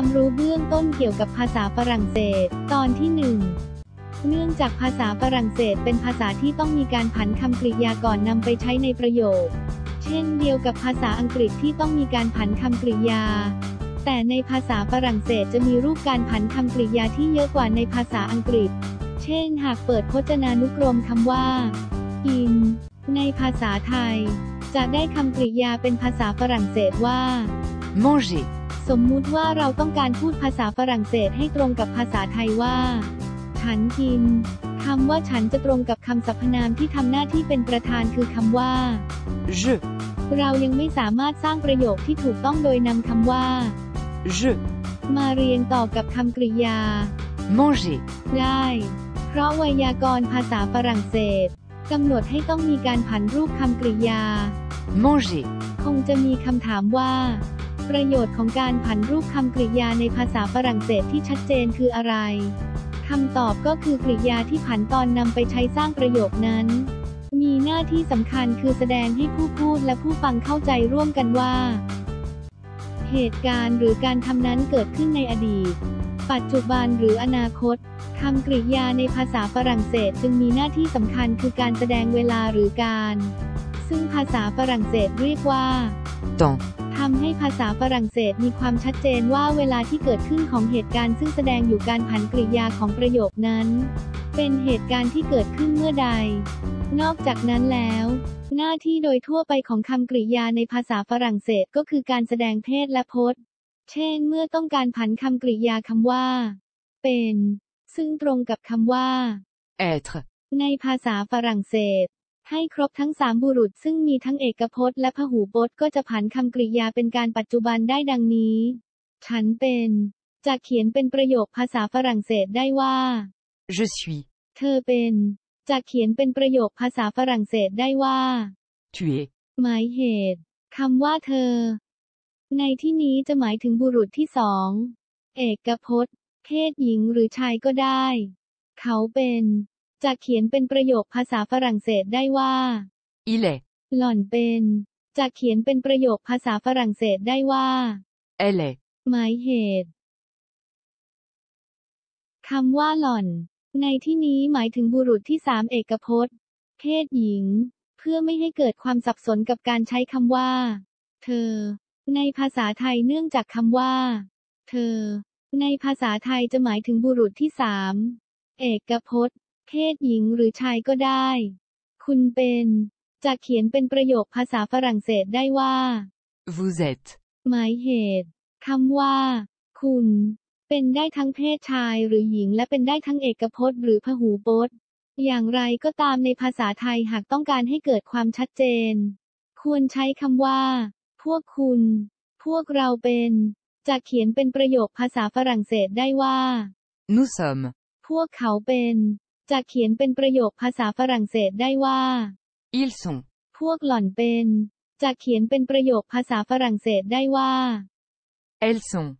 ความรู้เบื้องต้นเกี่ยวกับภาษาฝรั่งเศส ตอนที่หนึ่งเนื่องจากภาษาฝรั่งเศสเป็นภาษาที่ต้องมีการผันคำกริยาก่อนนำไปใช้ในประโยค เช่นเดียวกับภาษาอังกฤษที่ต้องมีการผันคำกริยา แต่ในภาษาฝรั่งเศสจะมีรูปการผันคำกริยาที่เยอะกว่าในภาษาอังกฤษ เช่น หากเปิดพจนานุกรมคำว่ากินในภาษาไทย จะได้คำกริยาเป็นภาษาฝรั่งเศสว่า manger, สมมุติว่าเราต้องการพูดภาษาฝรั่งเศสให้ตรงกับภาษาไทยว่า ฉันกินคำว่าฉันจะตรงกับคำสรรพนามที่ทำหน้าที่เป็นประธานคือคำว่า je, เรายังไม่สามารถสร้างประโยคที่ถูกต้องโดยนำคำว่า je, มาเรียงต่อกับคำกริยา manger, ได้ เพราะไวยากรณ์ภาษาฝรั่งเศสกำหนดให้ต้องมีการผันรูปคำกริยา manger, คงจะมีคำถามว่า ประโยชน์ของการผันรูปคำกริยาในภาษาฝรั่งเศสที่ชัดเจนคืออะไรคำตอบก็คือกริยาที่ผันตอนนำไปใช้สร้างประโยคนั้น มีหน้าที่สำคัญคือแสดงให้ผู้พูดและผู้ฟังเข้าใจร่วมกันว่า เหตุการณ์หรือการทำนั้นเกิดขึ้นในอดีต ปัจจุบันหรืออนาคตคำกริยาในภาษาฝรั่งเศสจึงมีหน้าที่สำคัญคือการแสดงเวลาหรือการ ซึ่งภาษาฝรั่งเศสเรียกว่า temps, ทำให้ภาษาฝรั่งเศสมีความชัดเจนว่าเวลาที่เกิดขึ้นของเหตุการณ์ซึ่งแสดงอยู่การผันกริยาของประโยคนั้น เป็นเหตุการณ์ที่เกิดขึ้นเมื่อใด นอกจากนั้นแล้วหน้าที่โดยทั่วไปของคำกริยาในภาษาฝรั่งเศสก็คือการแสดงเพศและพจน์ เช่น เมื่อต้องการผันคำกริยาคำว่า เป็น ซึ่งตรงกับคำว่า être, ในภาษาฝรั่งเศส ให้ครบทั้งสามบุรุษซึ่งมีทั้งเอกพจน์และพหูพจน์ก็จะผันคำกริยาเป็นการปัจจุบันได้ดังนี้ ฉันเป็น จะเขียนเป็นประโยคภาษาฝรั่งเศสได้ว่า je suis, เธอเป็น จะเขียนเป็นประโยคภาษาฝรั่งเศสได้ว่า tu es, หมายเหตุคำว่าเธอ ในที่นี้จะหมายถึงบุรุษที่สอง เอกพจน์ เพศหญิงหรือชายก็ได้ เขาเป็น จะเขียนเป็นประโยคภาษาฝรั่งเศสได้ว่า il est, หล่อนเป็นจะเขียนเป็นประโยคภาษาฝรั่งเศสได้ว่า elle est, หมายเหตุคำว่าหล่อน ในที่นี้หมายถึงบุรุษที่สามเอกพจน์ เพศหญิง เพื่อไม่ให้เกิดความสับสนกับการใช้คำว่า เธอ ในภาษาไทยเนื่องจากคำว่า เธอ ในภาษาไทยจะหมายถึงบุรุษที่สามเอกพจน์ เพศหญิงหรือชายก็ได้ คุณเป็น จะเขียนเป็นประโยคภาษาฝรั่งเศสได้ว่า vous êtes, หมายเหตุคำว่า คุณ เป็นได้ทั้งเพศชายหรือหญิงและเป็นได้ทั้งเอกพจน์หรือพหูพจน์ อย่างไรก็ตามในภาษาไทยหากต้องการให้เกิดความชัดเจน ควรใช้คำว่า พวกคุณ พวกเราเป็น จะเขียนเป็นประโยคภาษาฝรั่งเศสได้ว่า nous sommes, พวกเขาเป็น จะเขียนเป็นประโยคภาษาฝรั่งเศสได้ว่า ils sont, พวกหล่อนเป็น จะเขียนเป็นประโยคภาษาฝรั่งเศสได้ว่า elles sont,